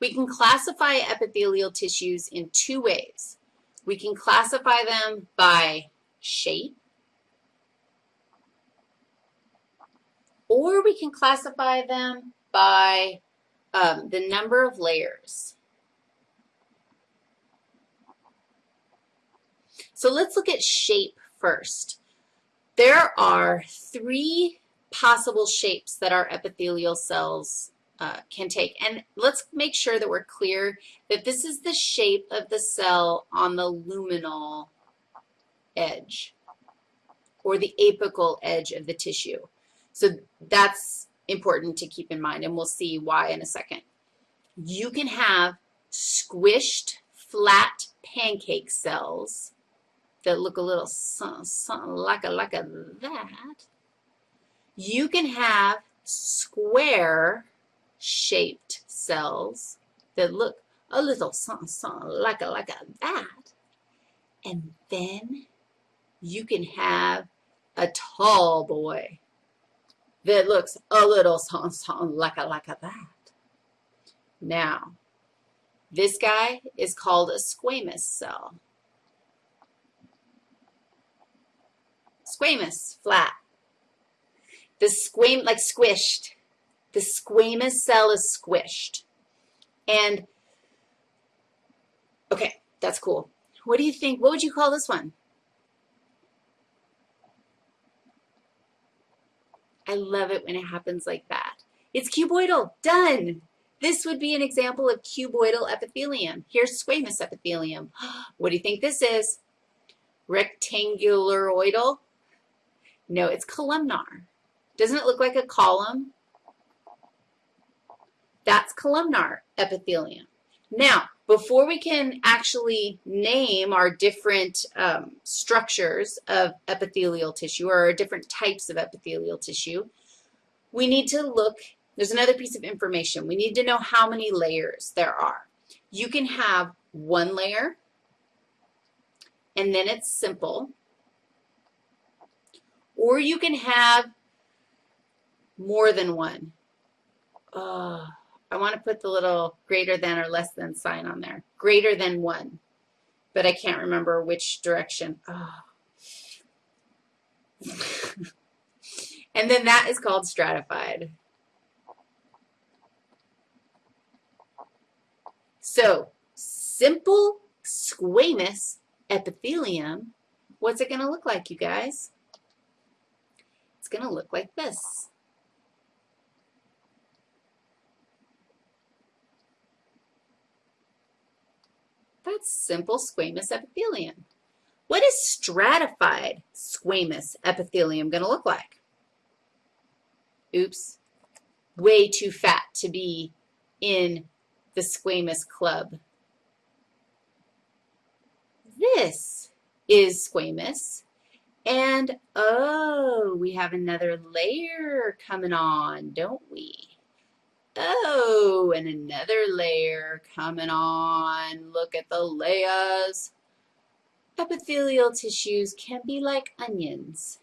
We can classify epithelial tissues in two ways. We can classify them by shape, or we can classify them by um, the number of layers. So let's look at shape first. There are three possible shapes that our epithelial cells uh, can take. And let's make sure that we're clear that this is the shape of the cell on the luminal edge or the apical edge of the tissue. So that's important to keep in mind, and we'll see why in a second. You can have squished, flat pancake cells that look a little something like a, like a that. You can have square shaped cells that look a little something, something like a, like a that. And then you can have a tall boy that looks a little something, something like a, like a that. Now, this guy is called a squamous cell. Squamous, flat. The squam, like squished. The squamous cell is squished. And, okay, that's cool. What do you think? What would you call this one? I love it when it happens like that. It's cuboidal. Done. This would be an example of cuboidal epithelium. Here's squamous epithelium. What do you think this is? Rectangularoidal? No, it's columnar. Doesn't it look like a column? Columnar epithelium. Now, before we can actually name our different um, structures of epithelial tissue or our different types of epithelial tissue, we need to look, there's another piece of information. We need to know how many layers there are. You can have one layer, and then it's simple, or you can have more than one. I want to put the little greater than or less than sign on there. Greater than 1. But I can't remember which direction. Oh. and then that is called stratified. So simple squamous epithelium, what's it going to look like, you guys? It's going to look like this. That's simple squamous epithelium. What is stratified squamous epithelium going to look like? Oops, way too fat to be in the squamous club. This is squamous. And, oh, we have another layer coming on, don't we? Oh, and another layer coming on. Look at the layers. Epithelial tissues can be like onions.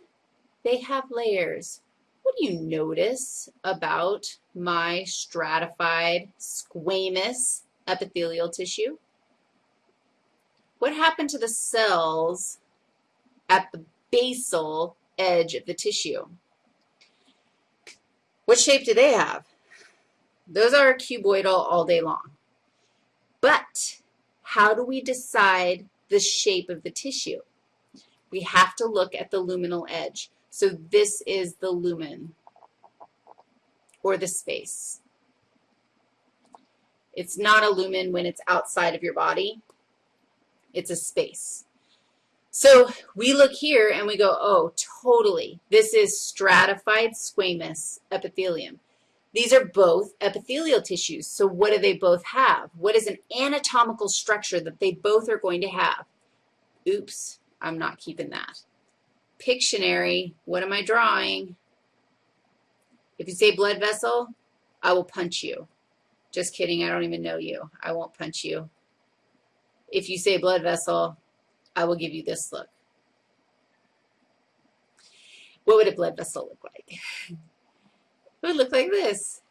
They have layers. What do you notice about my stratified squamous epithelial tissue? What happened to the cells at the basal edge of the tissue? What shape do they have? Those are cuboidal all day long. But how do we decide the shape of the tissue? We have to look at the luminal edge. So this is the lumen, or the space. It's not a lumen when it's outside of your body. It's a space. So we look here and we go, oh, totally. This is stratified squamous epithelium. These are both epithelial tissues. So what do they both have? What is an anatomical structure that they both are going to have? Oops, I'm not keeping that. Pictionary, what am I drawing? If you say blood vessel, I will punch you. Just kidding, I don't even know you. I won't punch you. If you say blood vessel, I will give you this look. What would a blood vessel look like? It would look like this.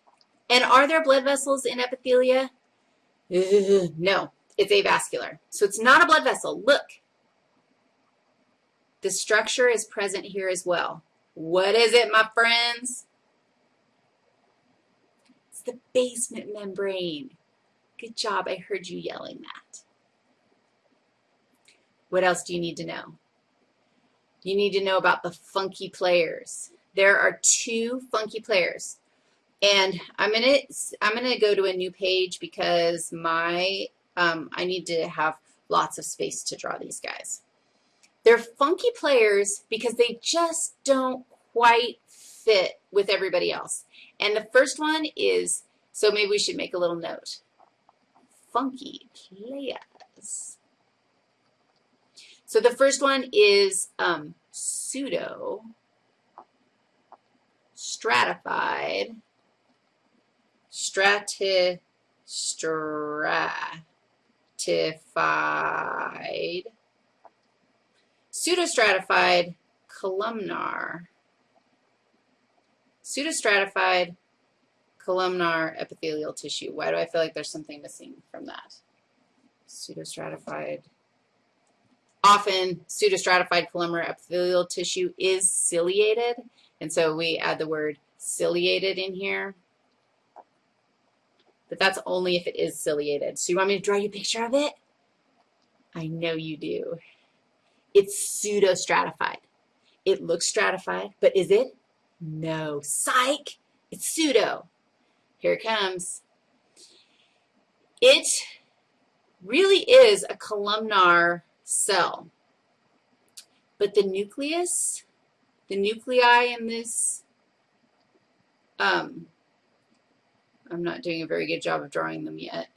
And are there blood vessels in epithelia? Uh, no, it's avascular. So it's not a blood vessel. Look. The structure is present here as well. What is it, my friends? It's the basement membrane. Good job. I heard you yelling that. What else do you need to know? You need to know about the funky players. There are two funky players. And I'm gonna I'm gonna go to a new page because my um, I need to have lots of space to draw these guys. They're funky players because they just don't quite fit with everybody else. And the first one is, so maybe we should make a little note. Funky players. So the first one is um, pseudo stratified strati stratified pseudostratified columnar pseudostratified columnar epithelial tissue. Why do I feel like there's something missing from that? Pseudostratified. Often, pseudostratified columnar epithelial tissue is ciliated, and so we add the word ciliated in here but that's only if it is ciliated. So you want me to draw you a picture of it? I know you do. It's pseudo-stratified. It looks stratified, but is it? No. Psych! It's pseudo. Here it comes. It really is a columnar cell. But the nucleus, the nuclei in this um, I'm not doing a very good job of drawing them yet.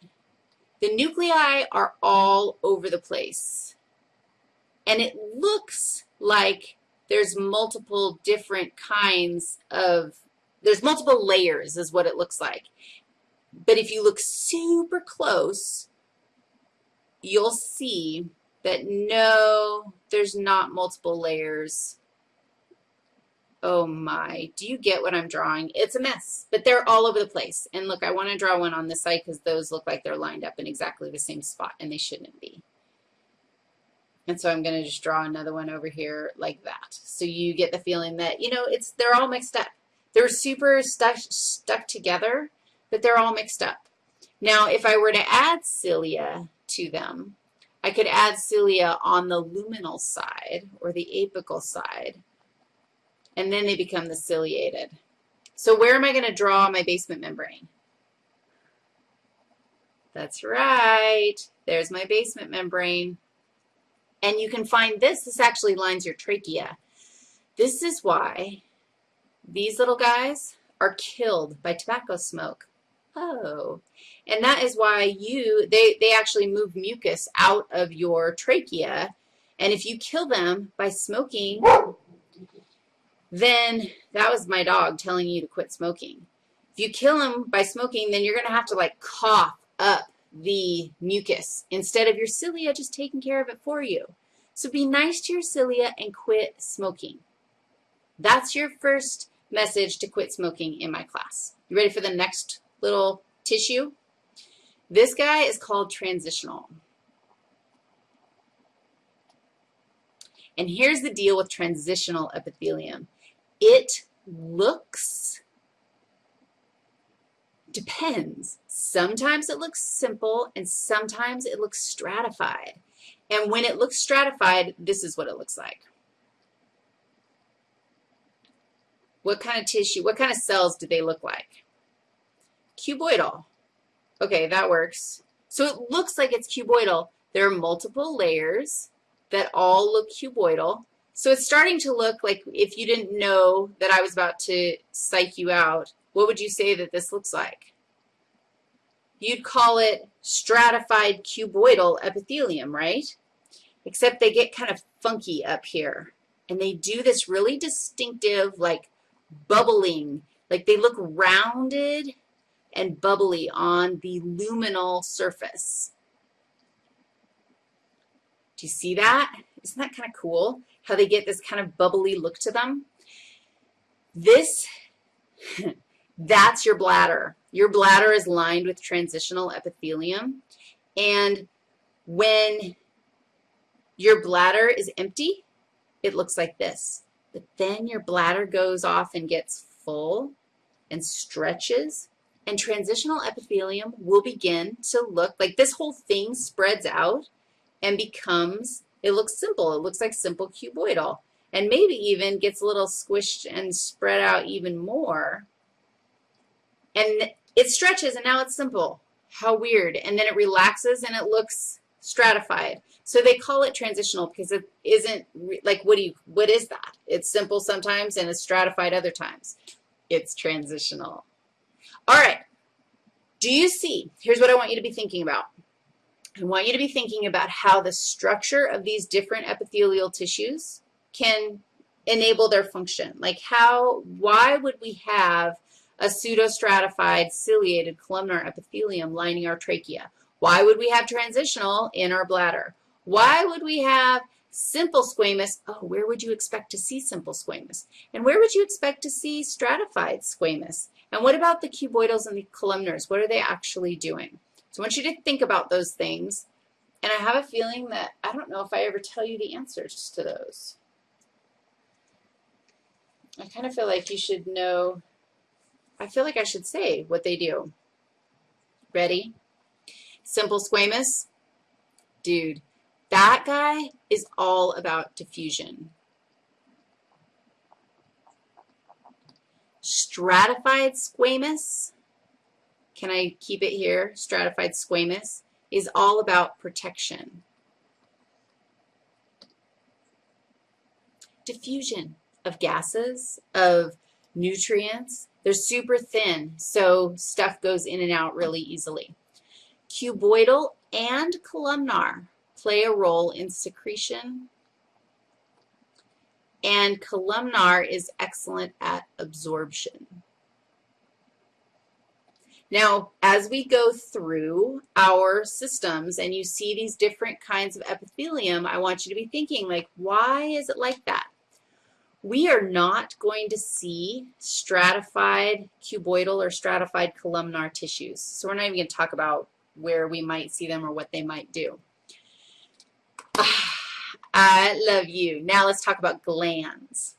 The nuclei are all over the place. And it looks like there's multiple different kinds of, there's multiple layers is what it looks like. But if you look super close, you'll see that no, there's not multiple layers. Oh my, do you get what I'm drawing? It's a mess, but they're all over the place. And look, I want to draw one on this side because those look like they're lined up in exactly the same spot, and they shouldn't be. And so I'm going to just draw another one over here like that. So you get the feeling that, you know, it's they're all mixed up. They're super stuck, stuck together, but they're all mixed up. Now, if I were to add cilia to them, I could add cilia on the luminal side or the apical side and then they become the ciliated. So where am I going to draw my basement membrane? That's right. There's my basement membrane. And you can find this. This actually lines your trachea. This is why these little guys are killed by tobacco smoke. Oh, and that is why you, they, they actually move mucus out of your trachea. And if you kill them by smoking then that was my dog telling you to quit smoking. If you kill him by smoking, then you're going to have to like cough up the mucus instead of your cilia just taking care of it for you. So be nice to your cilia and quit smoking. That's your first message to quit smoking in my class. You ready for the next little tissue? This guy is called transitional. And here's the deal with transitional epithelium. It looks, depends. Sometimes it looks simple and sometimes it looks stratified. And when it looks stratified, this is what it looks like. What kind of tissue, what kind of cells do they look like? Cuboidal. Okay, that works. So it looks like it's cuboidal. There are multiple layers that all look cuboidal. So it's starting to look like if you didn't know that I was about to psych you out, what would you say that this looks like? You'd call it stratified cuboidal epithelium, right? Except they get kind of funky up here. And they do this really distinctive, like, bubbling, like they look rounded and bubbly on the luminal surface. Do you see that? Isn't that kind of cool? How they get this kind of bubbly look to them. This, that's your bladder. your bladder is lined with transitional epithelium, and when your bladder is empty, it looks like this. But then your bladder goes off and gets full and stretches, and transitional epithelium will begin to look like this whole thing spreads out and becomes, it looks simple. It looks like simple cuboidal and maybe even gets a little squished and spread out even more. And it stretches and now it's simple. How weird. And then it relaxes and it looks stratified. So they call it transitional because it isn't like what do you what is that? It's simple sometimes and it's stratified other times. It's transitional. All right. Do you see? Here's what I want you to be thinking about. I want you to be thinking about how the structure of these different epithelial tissues can enable their function. Like how, why would we have a pseudostratified ciliated columnar epithelium lining our trachea? Why would we have transitional in our bladder? Why would we have simple squamous? Oh, where would you expect to see simple squamous? And where would you expect to see stratified squamous? And what about the cuboidals and the columnars? What are they actually doing? So I want you to think about those things. And I have a feeling that I don't know if I ever tell you the answers to those. I kind of feel like you should know, I feel like I should say what they do. Ready? Simple squamous. Dude, that guy is all about diffusion. Stratified squamous, can I keep it here? Stratified squamous is all about protection. Diffusion of gases, of nutrients. They're super thin, so stuff goes in and out really easily. Cuboidal and columnar play a role in secretion, and columnar is excellent at absorption. Now, as we go through our systems and you see these different kinds of epithelium, I want you to be thinking, like, why is it like that? we are not going to see stratified cuboidal or stratified columnar tissues. So we're not even going to talk about where we might see them or what they might do. I love you. Now let's talk about glands.